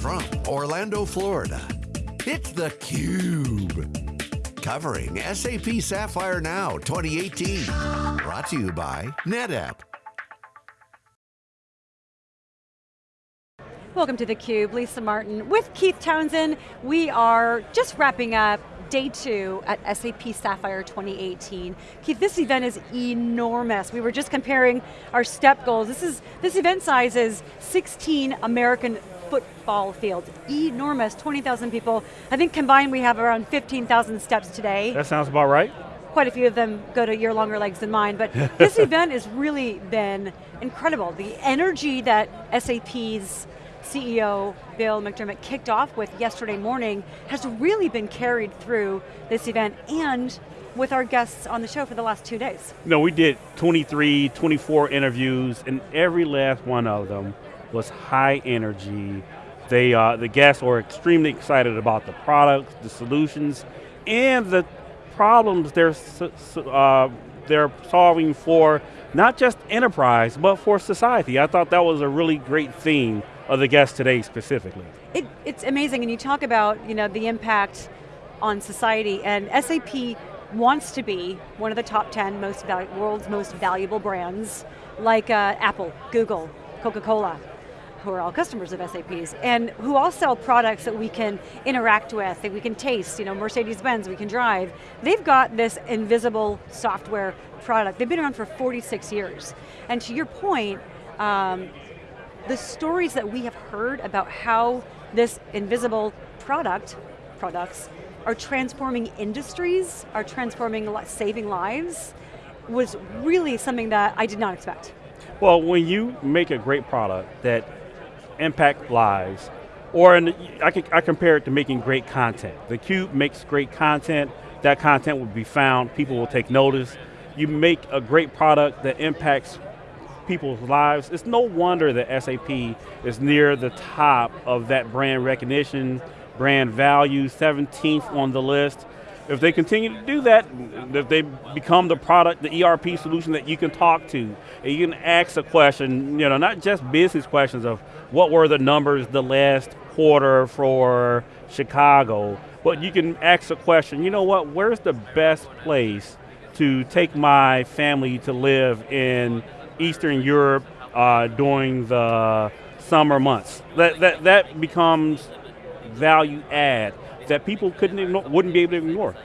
from Orlando, Florida, it's theCUBE. Covering SAP Sapphire Now 2018. Brought to you by NetApp. Welcome to theCUBE, Lisa Martin with Keith Townsend. We are just wrapping up day two at SAP Sapphire 2018. Keith, this event is enormous. We were just comparing our step goals. This is this event size is 16 American football fields. Enormous, 20,000 people. I think combined we have around 15,000 steps today. That sounds about right. Quite a few of them go to your longer legs than mine, but this event has really been incredible. The energy that SAP's CEO Bill McDermott kicked off with yesterday morning has really been carried through this event and with our guests on the show for the last two days. No, we did 23, 24 interviews and every last one of them was high energy. They, uh, the guests were extremely excited about the products, the solutions, and the problems they're, uh, they're solving for not just enterprise, but for society. I thought that was a really great theme of the guests today specifically. It, it's amazing, and you talk about you know, the impact on society, and SAP wants to be one of the top 10 most world's most valuable brands, like uh, Apple, Google, Coca-Cola, who are all customers of SAP's, and who all sell products that we can interact with, that we can taste, you know, Mercedes-Benz, we can drive. They've got this invisible software product. They've been around for 46 years. And to your point, um, the stories that we have heard about how this invisible product, products, are transforming industries, are transforming, saving lives, was really something that I did not expect. Well, when you make a great product that impact lives, or in, I, can, I compare it to making great content. The Cube makes great content, that content will be found, people will take notice. You make a great product that impacts people's lives, it's no wonder that SAP is near the top of that brand recognition, brand value, 17th on the list. If they continue to do that, if they become the product, the ERP solution that you can talk to, and you can ask a question, you know, not just business questions of what were the numbers the last quarter for Chicago, but you can ask a question, you know what, where's the best place to take my family to live in Eastern Europe uh, during the summer months. That, that, that becomes value add that people couldn't ignore, wouldn't be able to ignore.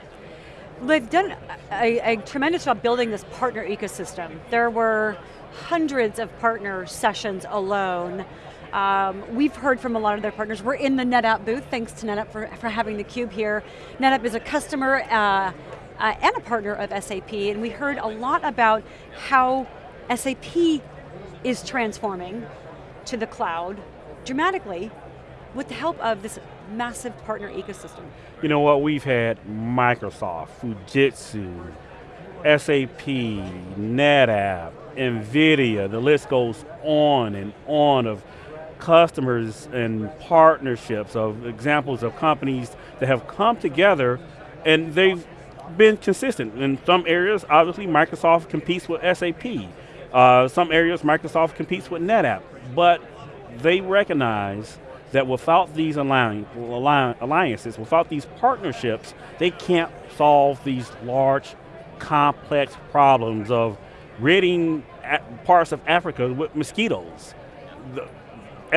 They've done a, a, tremendous job building this partner ecosystem. There were hundreds of partner sessions alone. Um, we've heard from a lot of their partners. We're in the NetApp booth, thanks to NetApp for, for having the cube here. NetApp is a customer uh, uh, and a partner of SAP, and we heard a lot about how SAP is transforming to the cloud dramatically with the help of this massive partner ecosystem. You know what, we've had Microsoft, Fujitsu, SAP, NetApp, NVIDIA, the list goes on and on of customers and partnerships, of examples of companies that have come together and they've been consistent. In some areas, obviously Microsoft competes with SAP. Uh, some areas Microsoft competes with NetApp, but they recognize that without these alliances, without these partnerships, they can't solve these large, complex problems of ridding parts of Africa with mosquitoes. The,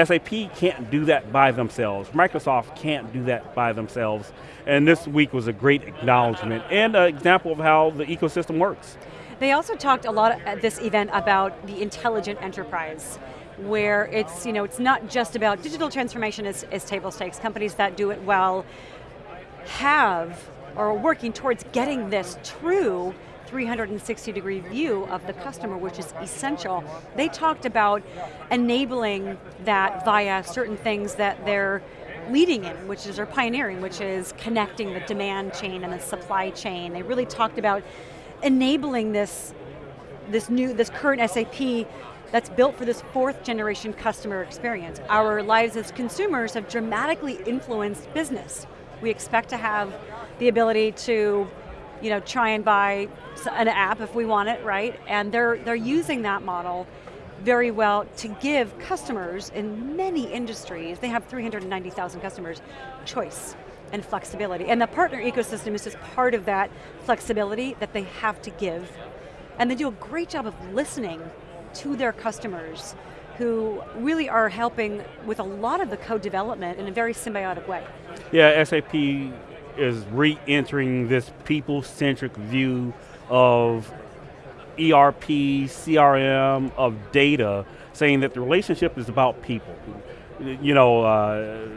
SAP can't do that by themselves. Microsoft can't do that by themselves. And this week was a great acknowledgement and an example of how the ecosystem works. They also talked a lot at this event about the intelligent enterprise where it's, you know, it's not just about digital transformation as, as table stakes. Companies that do it well have or are working towards getting this true 360 degree view of the customer, which is essential. They talked about enabling that via certain things that they're leading in, which is, or pioneering, which is connecting the demand chain and the supply chain. They really talked about enabling this, this new, this current SAP that's built for this fourth generation customer experience. Our lives as consumers have dramatically influenced business. We expect to have the ability to you know, try and buy an app if we want it, right? And they're, they're using that model very well to give customers in many industries, they have 390,000 customers, choice and flexibility. And the partner ecosystem is just part of that flexibility that they have to give. And they do a great job of listening to their customers who really are helping with a lot of the code development in a very symbiotic way. Yeah, SAP is re-entering this people-centric view of ERP, CRM, of data, saying that the relationship is about people. You know, uh,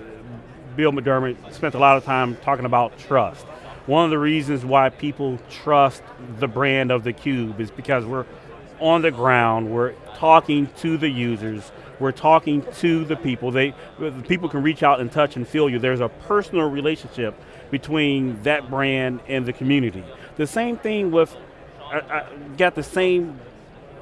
Bill McDermott spent a lot of time talking about trust. One of the reasons why people trust the brand of theCUBE is because we're on the ground, we're talking to the users, we're talking to the people. They, the people can reach out and touch and feel you. There's a personal relationship between that brand and the community. The same thing with, I, I got the same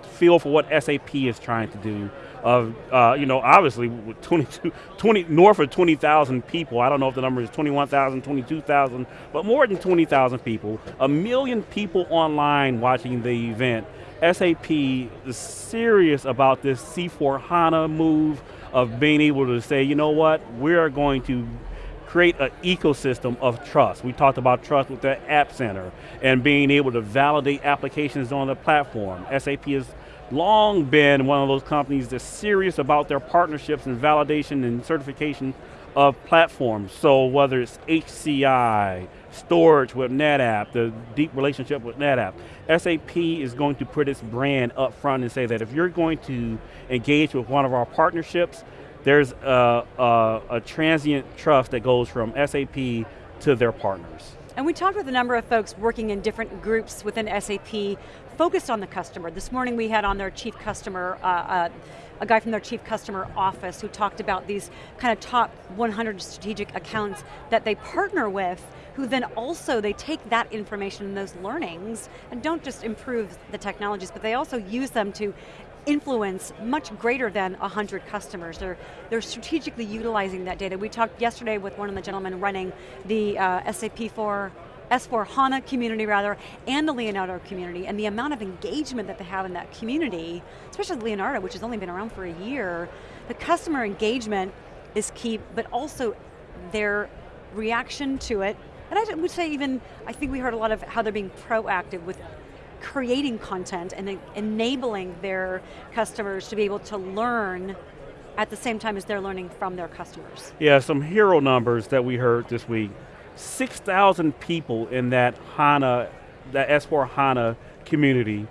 feel for what SAP is trying to do of, uh, you know, obviously 22, 20, north of 20,000 people, I don't know if the number is 21,000, 22,000, but more than 20,000 people, a million people online watching the event. SAP is serious about this C4 HANA move of being able to say, you know what, we are going to create an ecosystem of trust. We talked about trust with the App Center and being able to validate applications on the platform. SAP has long been one of those companies that's serious about their partnerships and validation and certification of platforms. So whether it's HCI, storage with NetApp, the deep relationship with NetApp, SAP is going to put its brand up front and say that if you're going to engage with one of our partnerships, there's a, a, a transient trust that goes from SAP to their partners. And we talked with a number of folks working in different groups within SAP focused on the customer. This morning we had on their chief customer, uh, uh, a guy from their chief customer office who talked about these kind of top 100 strategic accounts that they partner with, who then also, they take that information and those learnings, and don't just improve the technologies, but they also use them to influence much greater than 100 customers. They're, they're strategically utilizing that data. We talked yesterday with one of the gentlemen running the uh, SAP for S4 HANA community rather, and the Leonardo community, and the amount of engagement that they have in that community, especially Leonardo, which has only been around for a year, the customer engagement is key, but also their reaction to it, and I would say even, I think we heard a lot of how they're being proactive with creating content and enabling their customers to be able to learn at the same time as they're learning from their customers. Yeah, some hero numbers that we heard this week. 6,000 people in that HANA, that S4 HANA community,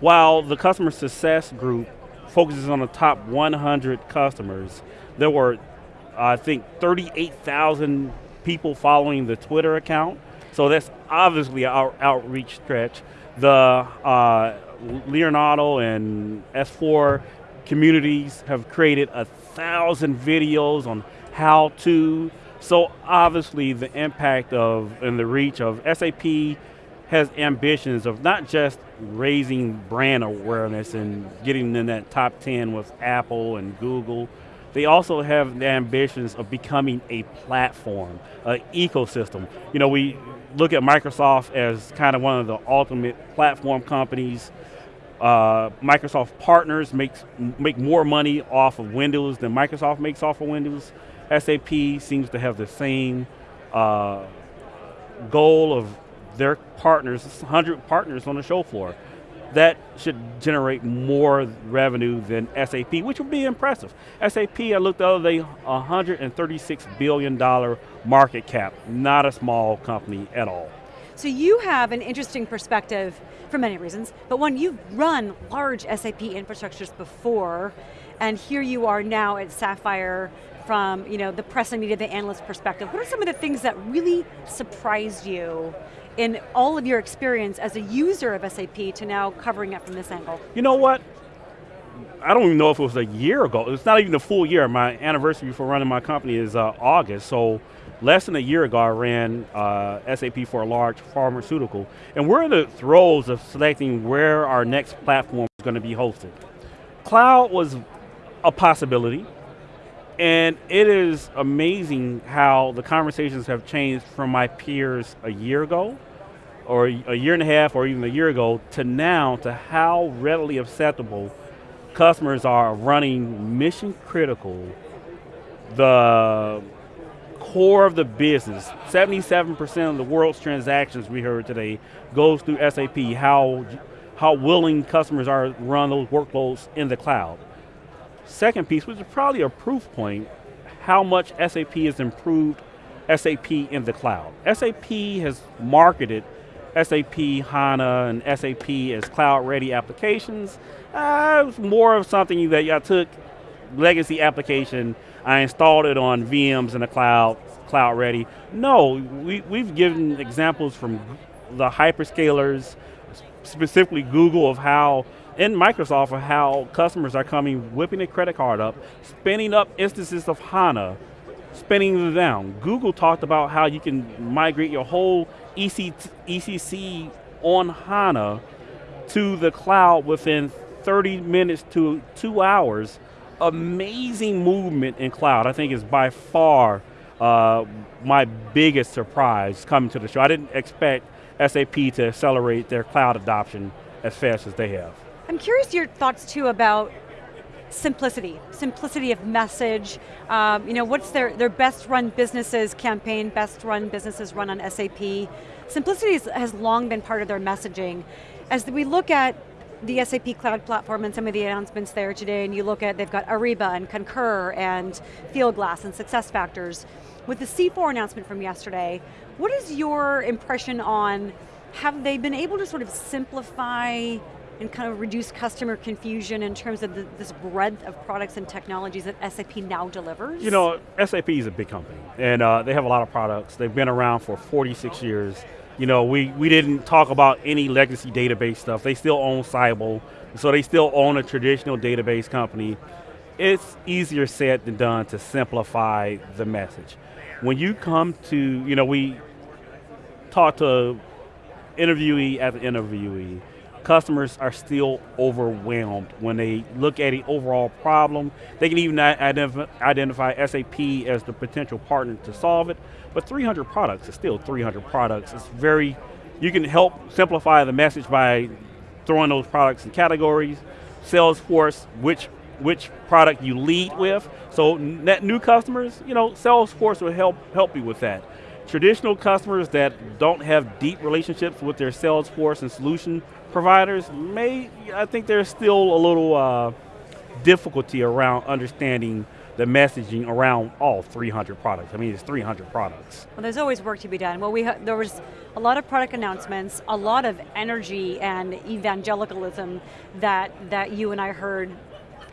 while the customer success group focuses on the top 100 customers, there were, I think, 38,000 people following the Twitter account, so that's obviously our outreach stretch. The uh, Leonardo and S4 communities have created a thousand videos on how to, so obviously the impact of and the reach of SAP has ambitions of not just raising brand awareness and getting in that top 10 with Apple and Google, they also have the ambitions of becoming a platform, an ecosystem. You know, we look at Microsoft as kind of one of the ultimate platform companies. Uh, Microsoft partners makes, make more money off of Windows than Microsoft makes off of Windows. SAP seems to have the same uh, goal of their partners, 100 partners on the show floor that should generate more revenue than SAP, which would be impressive. SAP, I looked the other day, $136 billion market cap, not a small company at all. So you have an interesting perspective for many reasons, but one, you've run large SAP infrastructures before, and here you are now at Sapphire from you know, the press and media, the analyst perspective. What are some of the things that really surprised you in all of your experience as a user of SAP to now covering it from this angle? You know what? I don't even know if it was a year ago. It's not even a full year. My anniversary for running my company is uh, August, so less than a year ago I ran uh, SAP for a large pharmaceutical, and we're in the throes of selecting where our next platform is going to be hosted. Cloud was a possibility, and it is amazing how the conversations have changed from my peers a year ago, or a year and a half, or even a year ago, to now, to how readily acceptable customers are running mission critical, the core of the business, 77% of the world's transactions we heard today goes through SAP, how, how willing customers are to run those workloads in the cloud. Second piece, which is probably a proof point, how much SAP has improved SAP in the cloud. SAP has marketed SAP HANA and SAP as cloud-ready applications. Uh, it was more of something that I took legacy application, I installed it on VMs in the cloud, cloud ready. No, we, we've given examples from the hyperscalers, specifically Google of how, and Microsoft of how customers are coming, whipping a credit card up, spinning up instances of HANA, spinning them down. Google talked about how you can migrate your whole EC, ECC on HANA to the cloud within 30 minutes to two hours. Amazing movement in cloud. I think is by far uh, my biggest surprise coming to the show. I didn't expect SAP to accelerate their cloud adoption as fast as they have. I'm curious your thoughts too about simplicity, simplicity of message. Um, you know, what's their, their best run businesses campaign, best run businesses run on SAP. Simplicity has long been part of their messaging. As we look at the SAP Cloud Platform and some of the announcements there today, and you look at, they've got Ariba and Concur and Fieldglass and SuccessFactors. With the C4 announcement from yesterday, what is your impression on, have they been able to sort of simplify and kind of reduce customer confusion in terms of the, this breadth of products and technologies that SAP now delivers? You know, SAP is a big company, and uh, they have a lot of products. They've been around for 46 years. You know, we, we didn't talk about any legacy database stuff. They still own Siebel, so they still own a traditional database company. It's easier said than done to simplify the message. When you come to, you know, we talked to interviewee after interviewee, customers are still overwhelmed when they look at the overall problem. They can even identify, SAP as the potential partner to solve it, but 300 products is still 300 products. It's very, you can help simplify the message by throwing those products in categories, Salesforce, which which product you lead with. So net new customers, you know, Salesforce will help help you with that. Traditional customers that don't have deep relationships with their sales force and solution providers may, I think there's still a little uh, difficulty around understanding the messaging around all 300 products. I mean, it's 300 products. Well, there's always work to be done. Well, we there was a lot of product announcements, a lot of energy and evangelicalism that, that you and I heard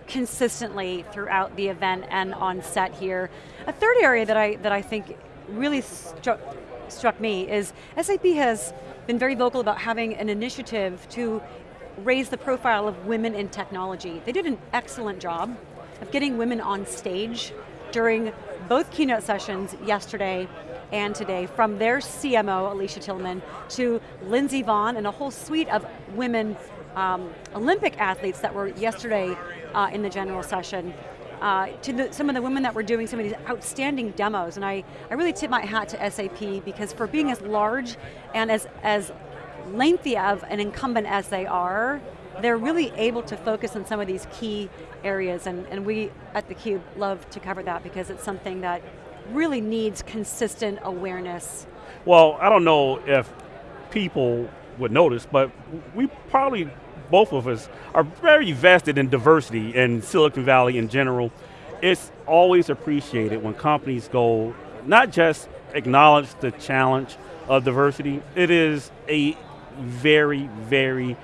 consistently throughout the event and on set here. A third area that I, that I think really struck, struck me is SAP has been very vocal about having an initiative to raise the profile of women in technology. They did an excellent job of getting women on stage during both keynote sessions yesterday and today, from their CMO, Alicia Tillman, to Lindsey Vonn and a whole suite of women um, Olympic athletes that were yesterday uh, in the general session. Uh, to the, some of the women that were doing some of these outstanding demos, and I, I really tip my hat to SAP because for being as large and as, as lengthy of an incumbent as they are, they're really able to focus on some of these key areas, and, and we at theCUBE love to cover that because it's something that really needs consistent awareness. Well, I don't know if people would notice, but we probably both of us are very vested in diversity in Silicon Valley in general. It's always appreciated when companies go, not just acknowledge the challenge of diversity, it is a very, very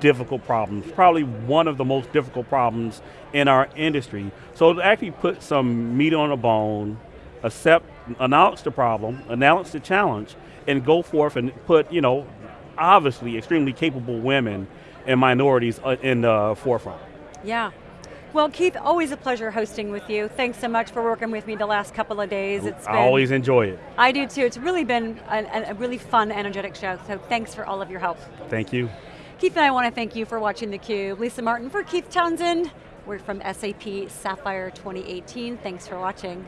difficult problem. It's probably one of the most difficult problems in our industry. So to actually put some meat on the bone, accept, announce the problem, announce the challenge, and go forth and put, you know, obviously extremely capable women and minorities uh, in the forefront. Yeah. Well, Keith, always a pleasure hosting with you. Thanks so much for working with me the last couple of days. It's I been, always enjoy it. I do too. It's really been a, a really fun, energetic show, so thanks for all of your help. Thank you. Keith and I want to thank you for watching theCUBE. Lisa Martin for Keith Townsend. We're from SAP Sapphire 2018. Thanks for watching.